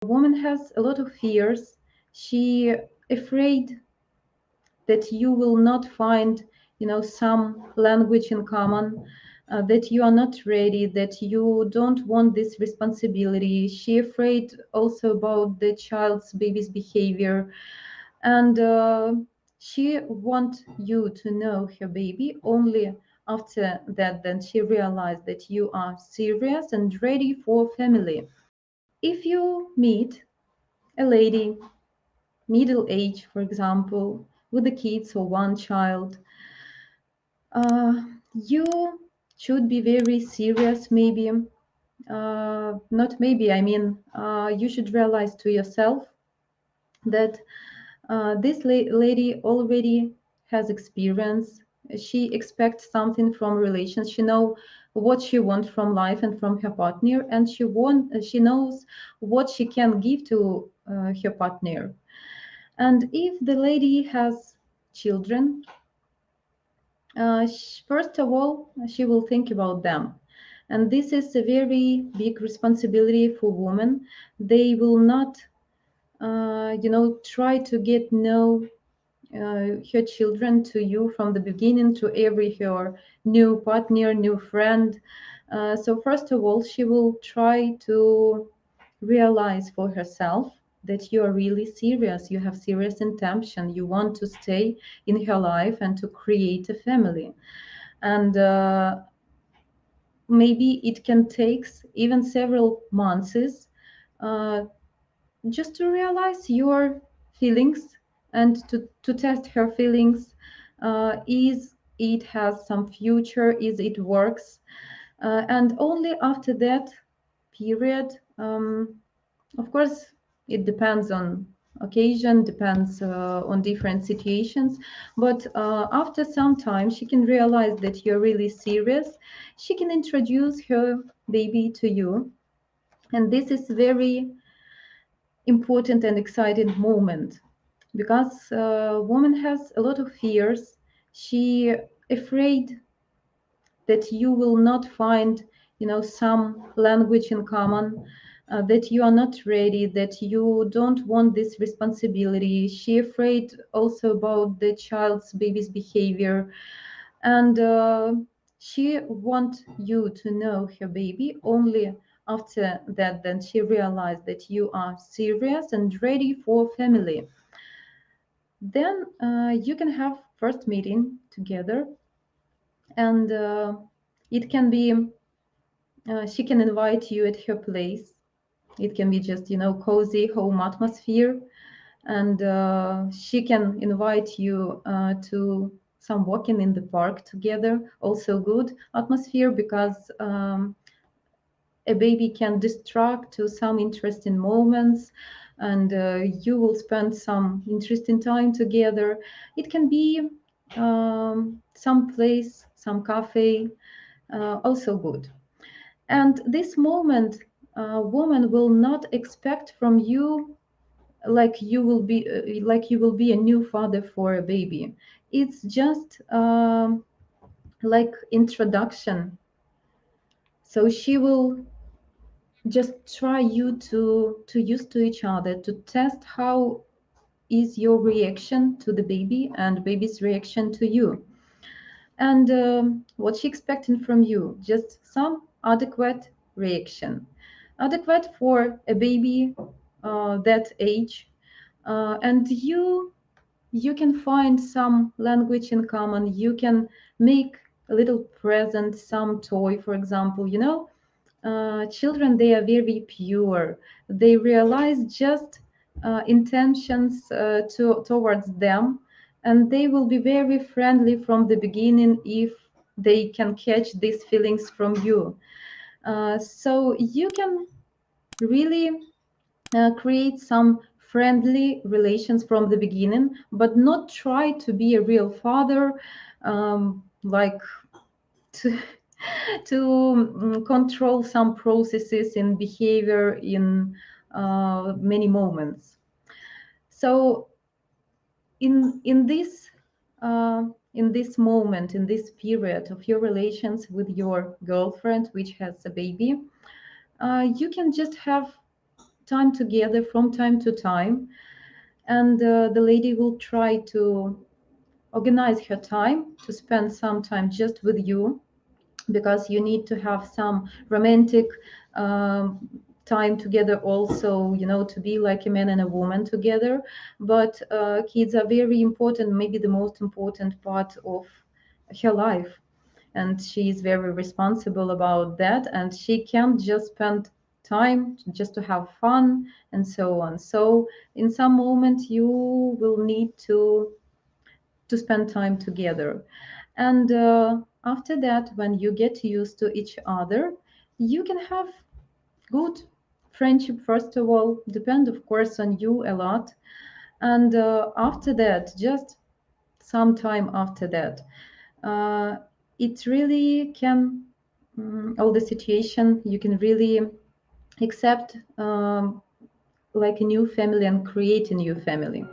woman has a lot of fears. She afraid that you will not find, you know, some language in common, uh, that you are not ready, that you don't want this responsibility. She afraid also about the child's baby's behavior, and uh, she want you to know her baby only after that then she realized that you are serious and ready for family if you meet a lady middle age for example with the kids or one child uh, you should be very serious maybe uh, not maybe i mean uh, you should realize to yourself that uh, this la- lady already has experience. She expects something from relations she know what she wants from life and from her partner and she want she knows what she can give to uh, her partner. And if the lady has children uh, first of all she will think about them. And this is a very big responsibility for women. They will not uh, you know try to get uh, her children to you from the beginning to every her new partner new friend. Uh, so first of all she will try to realize for herself that you are really serious. You have serious intention. You want to stay in her life and to create a family. And uh, maybe it can take even several months uh, just to realize your feelings and to, to test her feelings uh, is it has some future? Is it works? Uh, and only after that period um, of course it depends on occasion depends uh, on different situations. But uh, after some time she can realize that you're really serious. She can introduce her baby to you. And this is very important and exciting moment because uh, woman has a lot of fears. She afraid that you will not find you know some language in common uh, that you are not ready that you don't want this responsibility. She afraid also about the child's baby's behavior. And uh, she want you to know her baby only after that then she realized that you are serious and ready for family then uh, you can have first meeting together and uh, it can be uh, she can invite you at her place. It can be just you know cozy home atmosphere and uh, she can invite you uh, to some walking in the park together. Also good atmosphere because um, a baby can distract to some interesting moments and uh, you will spend some interesting time together. It can be um, some place some cafe uh, also good. And this moment uh, woman will not expect from you like you will be uh, like you will be a new father for a baby. It's just um, like introduction. So she will just try you to to use to each other to test how is your reaction to the baby and baby's reaction to you. And um, what she expecting from you just some adequate reaction. Adequate for a baby uh, that age uh, and you you can find some language in common. You can make a little present some toy for example you know uh, children they are very pure. They realize just uh, intentions uh, to, towards them and they will be very friendly from the beginning if they can catch these feelings from you. Uh, so you can really create some friendly relations from the beginning but not try to be a real father um, like to to um, control some processes in behavior in uh, many moments. So in in this uh, in this moment in this period of your relations with your girlfriend which has a baby uh, you can just have time together from time to time and uh, the lady will try to organize her time to spend some time just with you because you need to have some romantic um, time together also you know to be like a man and a woman together. But uh, kids are very important maybe the most important part of her life. And she is very responsible about that. And she can't just spend time just to have fun and so on. So in some moment you will need to to spend time together. And uh, after that when you get used to each other you can have good friendship first of all depend of course on you a lot. And uh, after that just some time after that uh, it really can um, all the situation you can really accept um, like a new family and create a new family